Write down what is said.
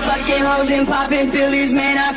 fucking hoes and popping Phillies, man. I